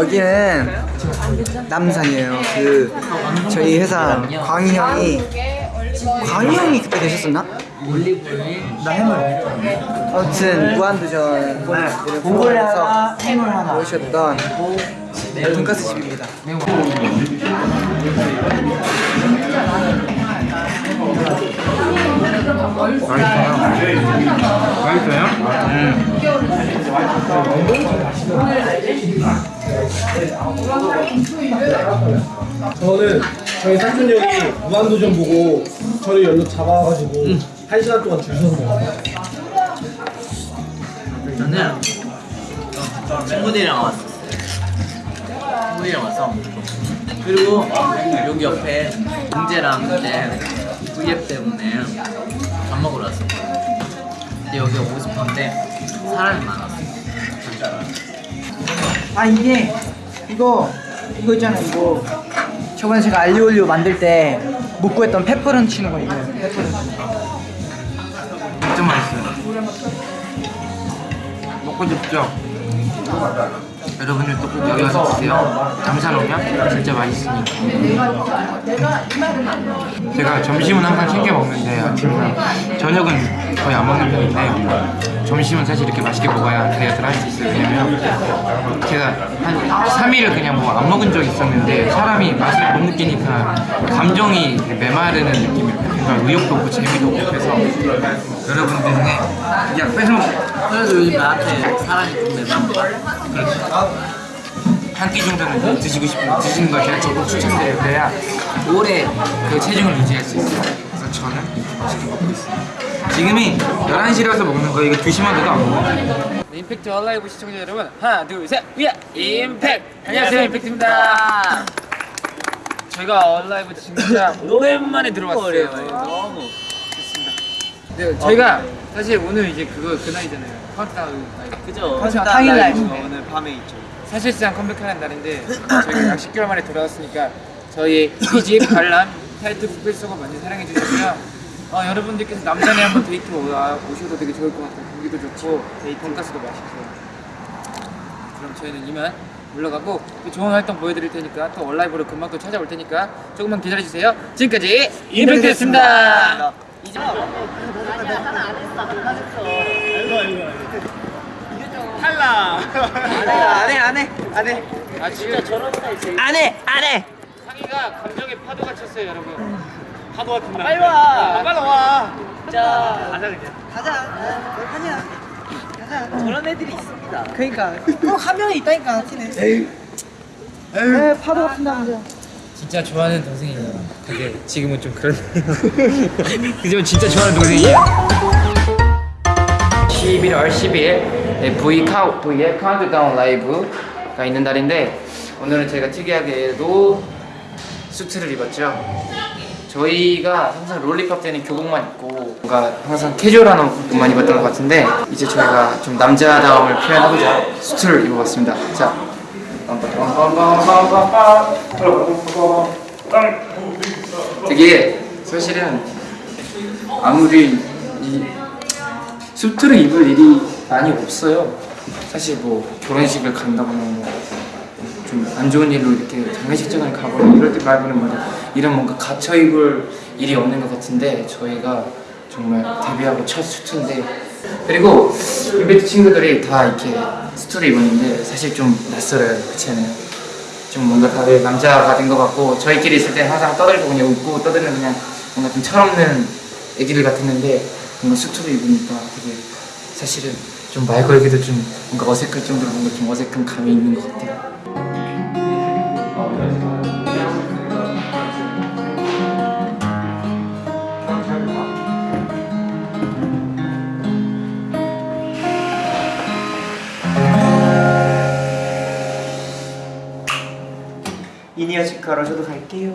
여기는 남산이에요. 그 저희 회사 광희 형이 광희 형이 그때 계셨었나? 나 해물. 아무튼 무한도전 공부해서 오셨던 돈가스 집입니다. 저는 저희 삼촌 형이 무한도전 보고 저를 연락 잡아가지고 한 시간 동안 줄 서서 먹었어요. 저는 친구들이랑 왔었어요. 친구들이랑 와서 그리고 여기 옆에 동재랑 그때 V앱 때문에 밥 먹으러 왔어요. 근데 여기 오고 싶었는데 사람이 많았어. 아 이게 이거 이거 있잖아요 이거 저번에 제가 알리올리오 만들 때 못 구했던 페퍼런 치는 거 이거예요 페퍼런치 진짜 맛있어요. 먹고 싶죠? 여러분들도 꼭 여기 와서 드세요. 남산 오면 진짜 맛있으니까. 제가 점심은 항상 챙겨 먹는데 아침이랑 저녁은 거의 안 먹는 편인데 점심은 사실 이렇게 맛있게 먹어야 다이어트를 할 수 있어요. 왜냐면 제가 한 3일을 그냥 뭐 안 먹은 적이 있었는데 사람이 맛을 못 느끼니까 감정이 메마르는 느낌이 그러니까 의욕도 없고 재미도 없고 그래서 여러분들의 야 뺏어 먹 그래서 요즘 나한테 사람이 좀 매번 한끼 정도는 드시고 싶은 드시는 걸 제가 적극 추천드려요. 그래야 오래 그 체중을 유지할 수 있어요. 그래서 저는 맛있게 먹고 있어요. 지금이 11시라서 먹는 거 이거 2시만 돼도 안 먹어요. 임팩트 얼라이브 시청자 여러분 하나 둘셋 위아! 임팩트! 안녕하세요 임팩트입니다. 저희가 얼라이브 진짜 오랜만에 들어왔어요. 너무 네, 저희가 사실 오늘 이제 그거 그날이잖아요. 카운트다운 그죠? 하지만 당일 라이브. 오늘 밤에 있죠. 사실상 컴백하는 날인데 저희가 약 10개월 만에 돌아왔으니까 저희 이집 관람 타이틀 북필소가 많이 사랑해 주시고요 어, 여러분들께서 남산에 한번 데이트 와- 오셔도 되게 좋을 것 같아요. 공기도 좋고 데이트 돈가스도 맛있고. 그럼 저희는 이만 물러가고 또 좋은 활동 보여드릴 테니까 또 온라이브로 금방 또 찾아올 테니까 조금만 기다려주세요. 지금까지 임팩트였습니다. 안해 안해. 안해. 아 진짜 저런 안해 안해 상이가 감정에 파도가 쳤어요 여러분 파도가 든다 빨리 와. 빨리 와 자 가자 그냥 가자 하냐 가자 저런 애들이 있습니다. 그러니까 꼭한 명이 있다니까 티네 에이 에이 파도가 푼다면서 진짜 좋아하는 동생이에요. 근데 지금은 좀 그렇네요. 그지만 진짜 좋아하는 동생이에요. 11월 10일 V 카우 V의 카운트다운 라이브가 있는 날인데 오늘은 제가 특이하게도 수트를 입었죠. 저희가 항상 롤리팝 때는 교복만 입고 뭔가 항상 캐주얼한 옷만 입었던 것 같은데 이제 저희가 좀 남자다움을 표현하고자 수트를 입어봤습니다. 자, 되게 사실은 아무리 이 수트를 입을 일이 많이 없어요. 사실 뭐 결혼식을 간다거나 뭐 좀 안 좋은 일로 이렇게 장례식장을 가거나 이럴 때 말고는 뭐이 런 뭔가 갇혀 입을 일이 없는 것 같은데 저희가 정말 데뷔하고 첫 수트인데 그리고 임팩트 친구들이 다 이렇게 수트를 입었는데 사실 좀 낯설어요 그치 않아요? 좀 뭔가 다들 남자가 된 것 같고 저희끼리 있을 때 항상 떠들고 그냥 웃고 떠드는 그냥 뭔가 좀 철없는 애기들 같았는데 뭔가 수트를 입으니까 되게 사실은 좀 말 걸기도 좀 뭔가 어색할 정도로 뭔가 좀 어색한 감이 있는 것 같아요. 치카로 저도 갈게요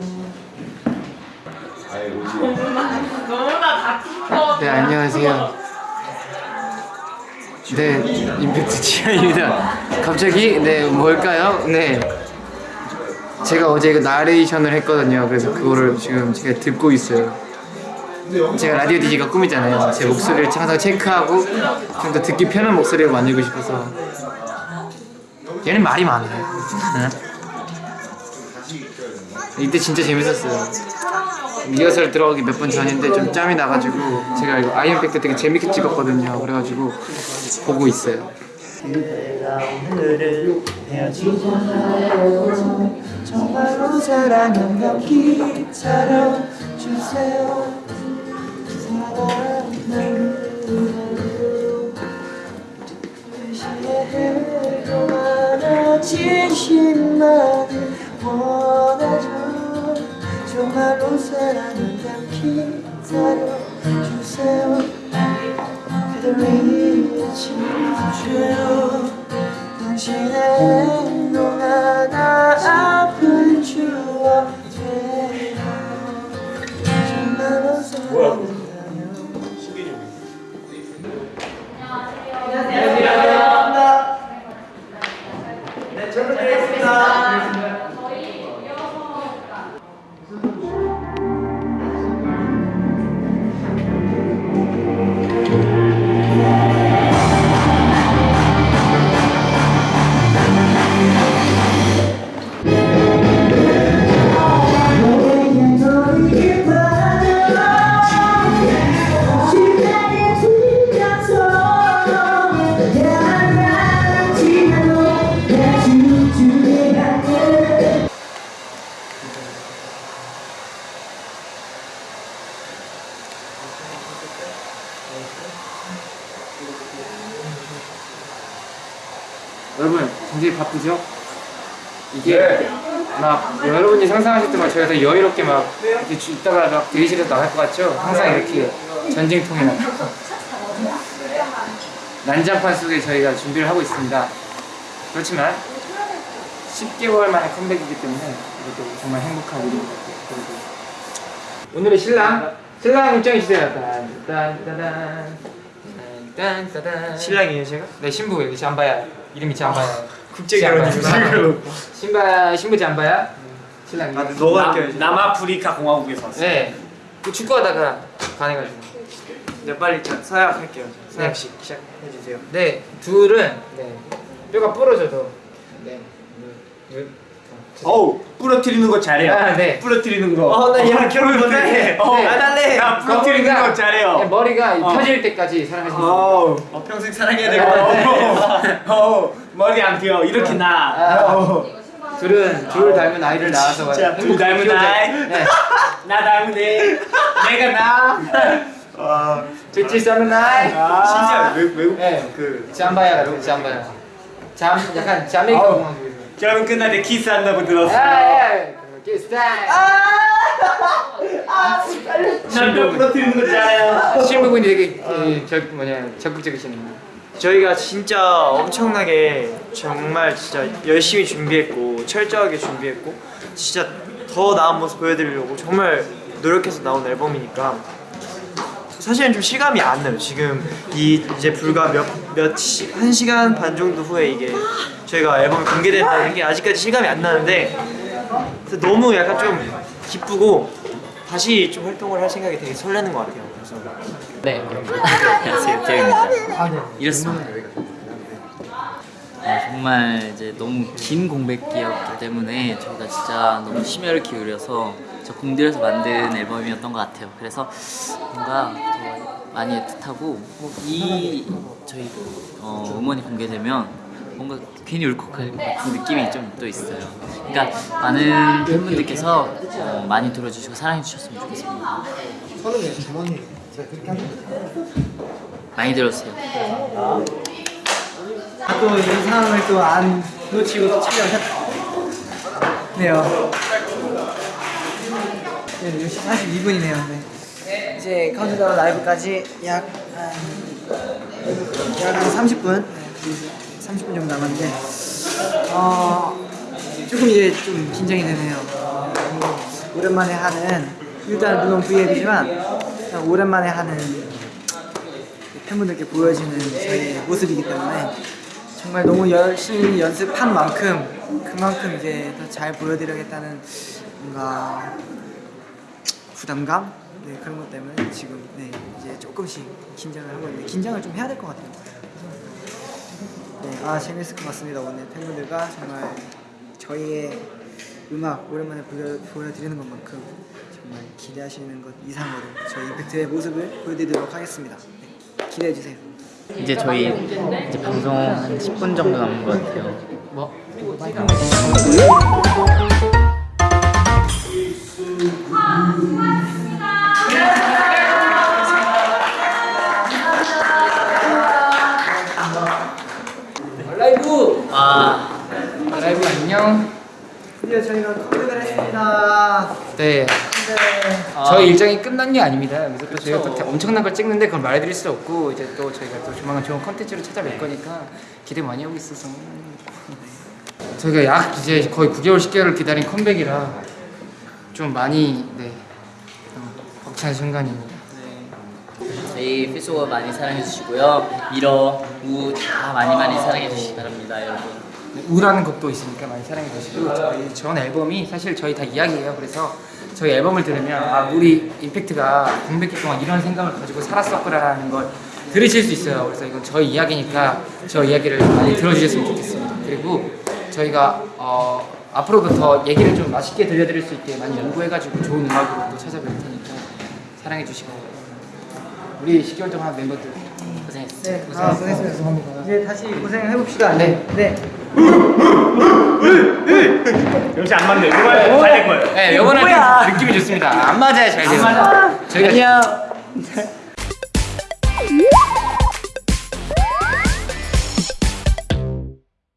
네 안녕하세요. 네 임팩트 지아입니다. 갑자기 네 뭘까요? 네 제가 어제 그 나레이션을 했거든요. 그래서 그거를 지금 제가 듣고 있어요. 제가 라디오 DJ가 꿈이잖아요. 제 목소리를 항상 체크하고 좀 더 듣기 편한 목소리를 만들고 싶어서 얘는 말이 많아요. 이때 진짜 재밌었어요. 리허설 들어가기 몇 분 전인데 좀 짬이 나가지고 제가 이거 아이언백 때 되게 재밌게 찍었거든요. 그래가지고 보고 있어요. 진심만을 굉장히 바쁘죠? 이게 막 여러분이 상상하실 때막 저희가 더 여유롭게 막 이렇게 주- 있다가 막 대기실에서 나갈 것 같죠? 항상 이렇게 전쟁통에 나 난장판 속에 저희가 준비를 하고 있습니다. 그렇지만 10개월 만에 컴백이기 때문에 이것도 정말 행복한 일입니다. 그리고 오늘의 신랑 신랑 입장해 주세요. 신랑이에요 제가? 네 신부 여기 잠바야 이름이 잠바야 국제. 결혼이구나. 신바 신부 잠바야 신랑 아, 너가 껴야지. 남아프리카 공화국에서 왔어요. 네. 그 축구하다가 반해가지고. 네 빨리 자, 서약할게요. 네. 서약식 시작해 주세요. 네, 둘은 네. 뼈가 부러져도 네. 네. 어우 부러뜨리는 거 잘해요. 아, 네. 부러뜨리는 거. 어 나 얘랑 결혼 못해. 어, 네. 안 할래. 야 부러뜨리는 거 잘해요. 네, 머리가 어. 펴질 때까지 사랑하시면 돼요. 어우. 어, 평생 사랑해야 될것 같아. 어, 머리 안 펴. 이렇게 나. 아. 어. 둘은 둘 닮은 아이를 낳아서 진짜 둘 닮은. 아이? 네. 나 닮은 애. 내가 나. 둘째 닮은 아이. 진짜 외, 외국 네. 그 잠바야 잠바야. 잠 약간 자메이카. 공항 결혼 끝날 때 키스한다고 아, 들었어. 예. 그 스타일. 남자 부러뜨리는 거 잘해요. 신부분이 되게 그, 저 뭐냐 적극적이시네요. 저희가 진짜 엄청나게 정말 진짜 열심히 준비했고 철저하게 준비했고 진짜 더 나은 모습 보여드리려고 정말 노력해서 나온 앨범이니까 사실은 좀 실감이 안 나요. 지금 이 이제 불과 몇 몇한 시간 반 정도 후에 이게 저희가 앨범이 공개된다는 게 아직까지 실감이 안 나는데 그래서 너무 약간 좀 기쁘고 다시 좀 활동을 할 생각이 되게 설레는 것 같아요. 그래서 네. 안녕하세요, 태영입니다. 아, 네. 이렇습니다. 아, 정말 이제 너무 긴 공백기였기 때문에 저희가 진짜 너무 심혈을 기울여서 저 공들여서 만든 앨범이었던 것 같아요. 그래서 뭔가 더 많이 애틋하고 뭐이 저희 어, 음원이 공개되면 뭔가 괜히 울컥할 것 같은 느낌이 좀 또 있어요. 그러니까 많은 팬분들께서 어, 많이 들어주시고 사랑해 주셨으면 좋겠습니다. 많이 들어주세요. 아, 또이 상황을 또 안 놓치고 또 촬영했네요. 네, 10시 42분이네요. 네. 이제 카운트다운 라이브까지 약, 한, 약한 30분, 30분 정도 남았는데, 어, 조금 이제 좀 긴장이 되네요. 어, 오랜만에 하는, 일단 물론 V앱이지만, 오랜만에 하는 팬분들께 보여지는 저희의 모습이기 때문에 정말 너무 열심히 연습한 만큼 그만큼 이제 더 잘 보여드려야겠다는 뭔가 부담감 네, 그런 것 때문에 지금 네, 이제 조금씩 긴장을 하고 있는데 긴장을 좀 해야 될 것 같아요. 네, 아 재밌을 것 같습니다 오늘 팬분들과 정말 저희의 음악 오랜만에 보여, 보여 드리는 것만큼 정말 기대하시는 것 이상으로 저희 임팩트의 모습을 보여드리도록 하겠습니다. 네, 기대해 주세요. 이제 저희 이제 방송 한 10분 정도 남은 것 같아요. 뭐? 네. 네. 저희 일정이 끝난 게 아닙니다. 그래서 또 저희가 또 엄청난 걸 찍는데 그걸 말해드릴 수 없고 이제 또 저희가 또 조만간 좋은 컨텐츠로 찾아뵐 거니까 기대 많이 하고 있어서 저희가 약 이제 거의 9개월 10개월을 기다린 컴백이라 좀 많이 네 어, 벅찬 순간입니다. 저희 피소가 많이 사랑해 주시고요. 미러, 우다 많이 많이 사랑해 주시기 바랍니다, 여러분. 네, 우라는 곡도 있으니까 많이 사랑해 주시고 저희 전 앨범이 사실 저희 다 이야기예요. 그래서 저희 앨범을 들으면 아 우리 임팩트가 공백기 동안 이런 생각을 가지고 살았었구나라는 걸 들으실 수 있어요. 그래서 이건 저희 이야기니까 저 이야기를 많이 들어주셨으면 좋겠습니다. 그리고 저희가 어, 앞으로도 더 얘기를 좀 맛있게 들려드릴 수 있게 많이 연구해가지고 좋은 음악으로 또 찾아뵐 테니까 사랑해 주시고 우리 10개월 동안 멤버들 고생했어요. 네, 아, 고생했습니다. 이제 다시 고생을 해봅시다. 네. 네. 역시 안 맞네. 이번에 잘될 거예요. 네, 이번에 좀 느낌이 좋습니다. 안 맞아야 잘 돼요. 저희가 안녕.